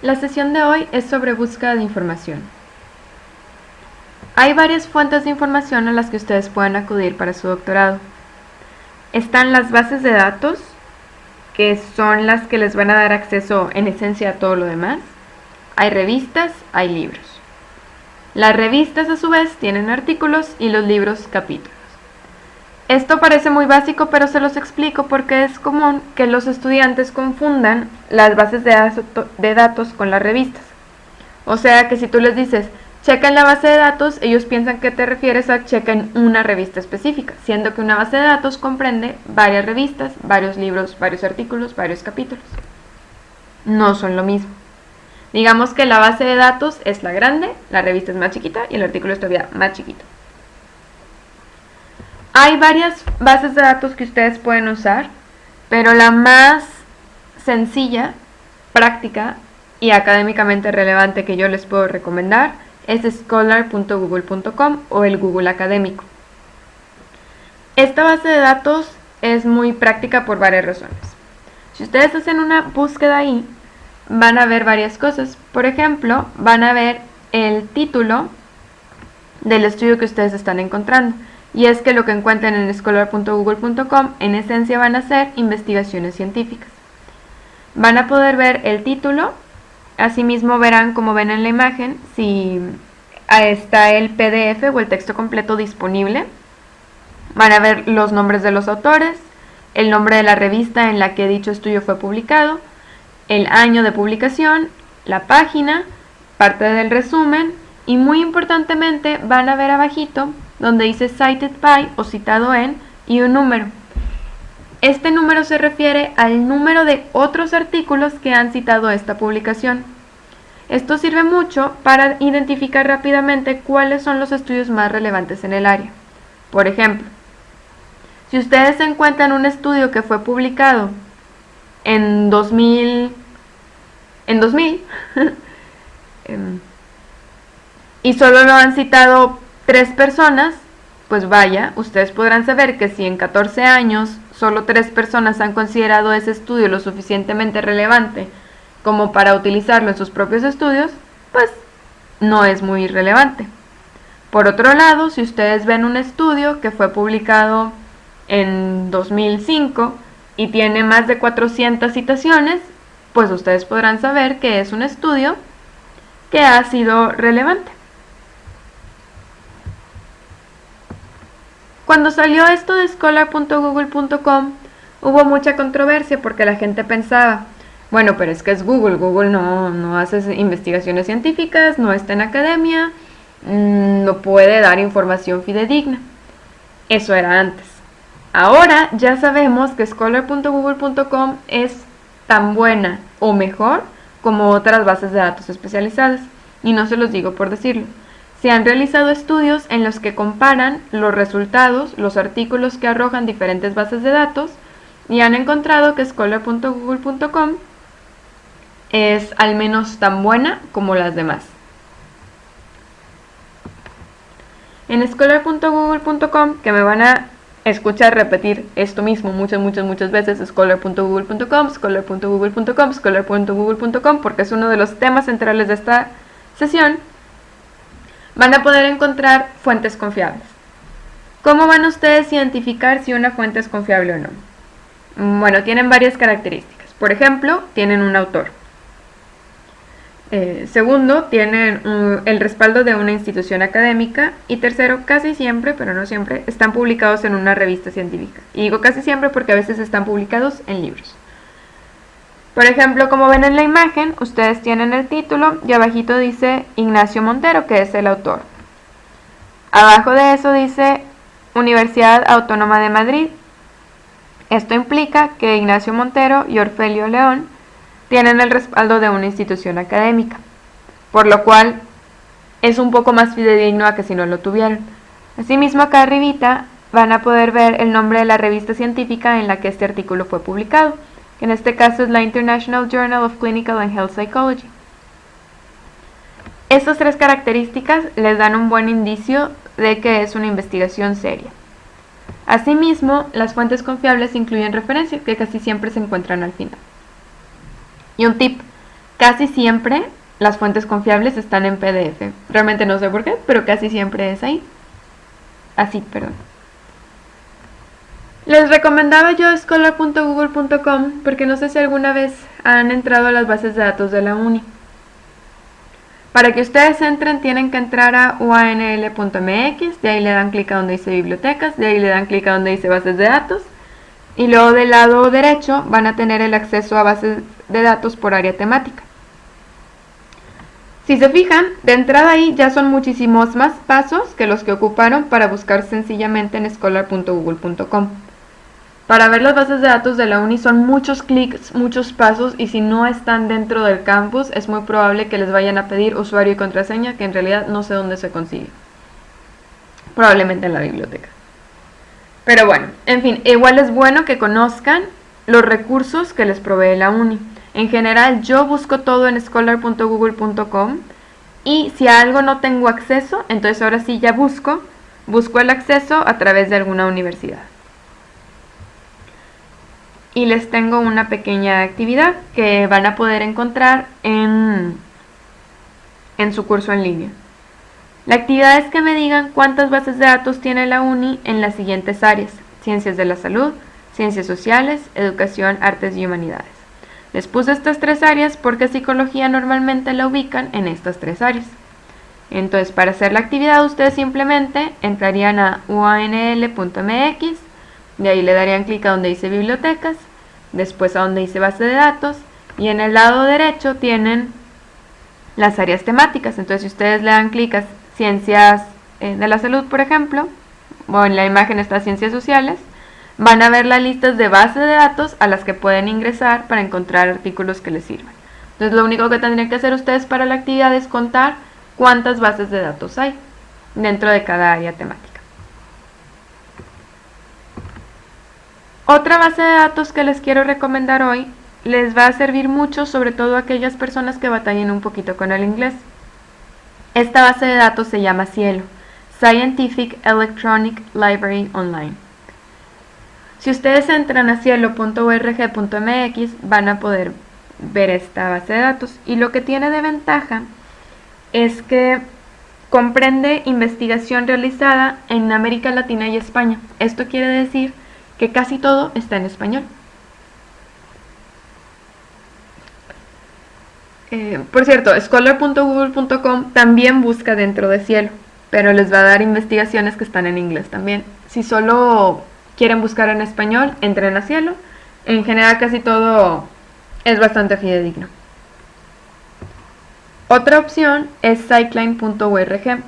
La sesión de hoy es sobre búsqueda de información. Hay varias fuentes de información a las que ustedes pueden acudir para su doctorado. Están las bases de datos, que son las que les van a dar acceso en esencia a todo lo demás. Hay revistas, hay libros. Las revistas a su vez tienen artículos y los libros capítulos. Esto parece muy básico, pero se los explico porque es común que los estudiantes confundan las bases de datos con las revistas. O sea que si tú les dices, chequen la base de datos, ellos piensan que te refieres a chequen una revista específica, siendo que una base de datos comprende varias revistas, varios libros, varios artículos, varios capítulos. No son lo mismo. Digamos que la base de datos es la grande, la revista es más chiquita y el artículo es todavía más chiquito. Hay varias bases de datos que ustedes pueden usar, pero la más sencilla, práctica y académicamente relevante que yo les puedo recomendar es scholar.google.com o el Google Académico. Esta base de datos es muy práctica por varias razones. Si ustedes hacen una búsqueda ahí, van a ver varias cosas. Por ejemplo, van a ver el título del estudio que ustedes están encontrando y es que lo que encuentran en scholar.google.com en esencia van a ser investigaciones científicas. Van a poder ver el título, asimismo verán como ven en la imagen si está el PDF o el texto completo disponible. Van a ver los nombres de los autores, el nombre de la revista en la que dicho estudio fue publicado, el año de publicación, la página, parte del resumen y muy importantemente van a ver abajito donde dice cited by o citado en y un número. Este número se refiere al número de otros artículos que han citado esta publicación. Esto sirve mucho para identificar rápidamente cuáles son los estudios más relevantes en el área. Por ejemplo, si ustedes encuentran un estudio que fue publicado en 2000, en 2000 em, y solo lo han citado tres personas, pues vaya, ustedes podrán saber que si en 14 años solo tres personas han considerado ese estudio lo suficientemente relevante como para utilizarlo en sus propios estudios, pues no es muy relevante. Por otro lado, si ustedes ven un estudio que fue publicado en 2005 y tiene más de 400 citaciones, pues ustedes podrán saber que es un estudio que ha sido relevante. Cuando salió esto de scholar.google.com hubo mucha controversia porque la gente pensaba, bueno, pero es que es Google, Google no, no hace investigaciones científicas, no está en academia, mm, no puede dar información fidedigna. Eso era antes. Ahora ya sabemos que scholar.google.com es tan buena o mejor como otras bases de datos especializadas. Y no se los digo por decirlo. Se han realizado estudios en los que comparan los resultados, los artículos que arrojan diferentes bases de datos y han encontrado que scholar.google.com es al menos tan buena como las demás. En scholar.google.com, que me van a escuchar repetir esto mismo muchas, muchas, muchas veces, scholar.google.com, scholar.google.com, scholar.google.com, porque es uno de los temas centrales de esta sesión, van a poder encontrar fuentes confiables. ¿Cómo van ustedes a identificar si una fuente es confiable o no? Bueno, tienen varias características. Por ejemplo, tienen un autor. Eh, segundo, tienen el respaldo de una institución académica. Y tercero, casi siempre, pero no siempre, están publicados en una revista científica. Y digo casi siempre porque a veces están publicados en libros. Por ejemplo, como ven en la imagen, ustedes tienen el título y abajito dice Ignacio Montero, que es el autor. Abajo de eso dice Universidad Autónoma de Madrid. Esto implica que Ignacio Montero y Orfelio León tienen el respaldo de una institución académica, por lo cual es un poco más fidedigno a que si no lo tuvieran. Asimismo, acá arribita van a poder ver el nombre de la revista científica en la que este artículo fue publicado que en este caso es la International Journal of Clinical and Health Psychology. Estas tres características les dan un buen indicio de que es una investigación seria. Asimismo, las fuentes confiables incluyen referencias que casi siempre se encuentran al final. Y un tip, casi siempre las fuentes confiables están en PDF. Realmente no sé por qué, pero casi siempre es ahí. Así, perdón. Les recomendaba yo scholar.google.com porque no sé si alguna vez han entrado a las bases de datos de la uni. Para que ustedes entren tienen que entrar a uanl.mx, de ahí le dan clic a donde dice bibliotecas, de ahí le dan clic a donde dice bases de datos y luego del lado derecho van a tener el acceso a bases de datos por área temática. Si se fijan, de entrada ahí ya son muchísimos más pasos que los que ocuparon para buscar sencillamente en scholar.google.com. Para ver las bases de datos de la uni son muchos clics, muchos pasos y si no están dentro del campus es muy probable que les vayan a pedir usuario y contraseña que en realidad no sé dónde se consigue. Probablemente en la biblioteca. Pero bueno, en fin, igual es bueno que conozcan los recursos que les provee la uni. En general yo busco todo en scholar.google.com y si a algo no tengo acceso, entonces ahora sí ya busco, busco el acceso a través de alguna universidad y les tengo una pequeña actividad que van a poder encontrar en, en su curso en línea. La actividad es que me digan cuántas bases de datos tiene la UNI en las siguientes áreas, ciencias de la salud, ciencias sociales, educación, artes y humanidades. Les puse estas tres áreas porque psicología normalmente la ubican en estas tres áreas. Entonces, para hacer la actividad, ustedes simplemente entrarían a uanl.mx, de ahí le darían clic a donde dice bibliotecas, después a donde dice base de datos y en el lado derecho tienen las áreas temáticas. Entonces si ustedes le dan clic a ciencias eh, de la salud, por ejemplo, o en la imagen está ciencias sociales, van a ver las listas de base de datos a las que pueden ingresar para encontrar artículos que les sirvan. Entonces lo único que tendrían que hacer ustedes para la actividad es contar cuántas bases de datos hay dentro de cada área temática. Otra base de datos que les quiero recomendar hoy les va a servir mucho, sobre todo a aquellas personas que batallen un poquito con el inglés. Esta base de datos se llama Cielo, Scientific Electronic Library Online. Si ustedes entran a cielo.org.mx van a poder ver esta base de datos y lo que tiene de ventaja es que comprende investigación realizada en América Latina y España. Esto quiere decir que casi todo está en español. Eh, por cierto, scholar.google.com también busca dentro de Cielo, pero les va a dar investigaciones que están en inglés también. Si solo quieren buscar en español, entren a Cielo. En general casi todo es bastante fidedigno. Otra opción es cycling.org.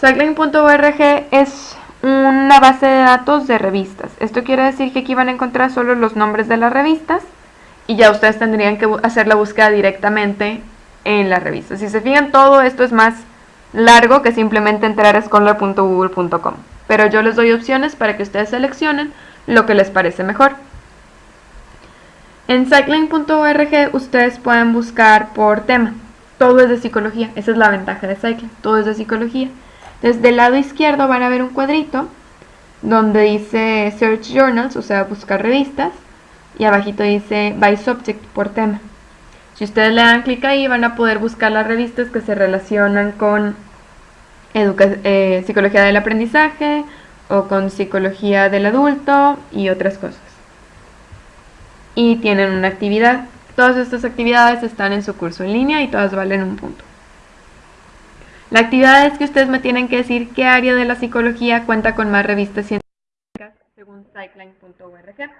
Cycling.org es una base de datos de revistas. Esto quiere decir que aquí van a encontrar solo los nombres de las revistas y ya ustedes tendrían que hacer la búsqueda directamente en la revista. Si se fijan, todo esto es más largo que simplemente entrar a scholar.google.com. Pero yo les doy opciones para que ustedes seleccionen lo que les parece mejor. En cycling.org ustedes pueden buscar por tema. Todo es de psicología. Esa es la ventaja de Cycling. Todo es de psicología. Desde el lado izquierdo van a ver un cuadrito donde dice Search Journals, o sea, buscar revistas, y abajito dice By Subject, por tema. Si ustedes le dan clic ahí van a poder buscar las revistas que se relacionan con eh, psicología del aprendizaje o con psicología del adulto y otras cosas. Y tienen una actividad. Todas estas actividades están en su curso en línea y todas valen un punto. La actividad es que ustedes me tienen que decir qué área de la psicología cuenta con más revistas científicas según cycling.org.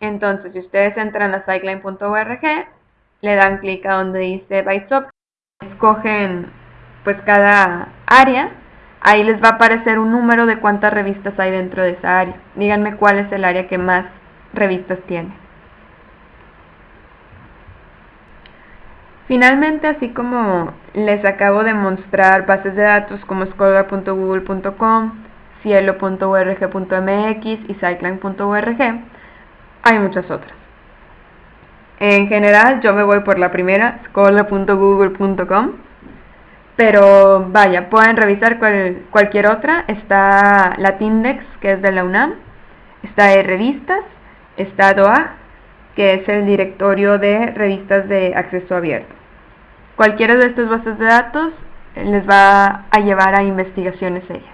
Entonces, si ustedes entran a cycling.org, le dan clic a donde dice By escogen pues cada área, ahí les va a aparecer un número de cuántas revistas hay dentro de esa área. Díganme cuál es el área que más revistas tiene. Finalmente, así como les acabo de mostrar bases de datos como scholar.google.com, cielo.org.mx y cycling.org, hay muchas otras. En general, yo me voy por la primera, scholar.google.com, pero vaya, pueden revisar cualquier otra. Está Latindex, que es de la UNAM, está de revistas, está DOA, que es el directorio de revistas de acceso abierto. Cualquiera de estas bases de datos les va a llevar a investigaciones serias.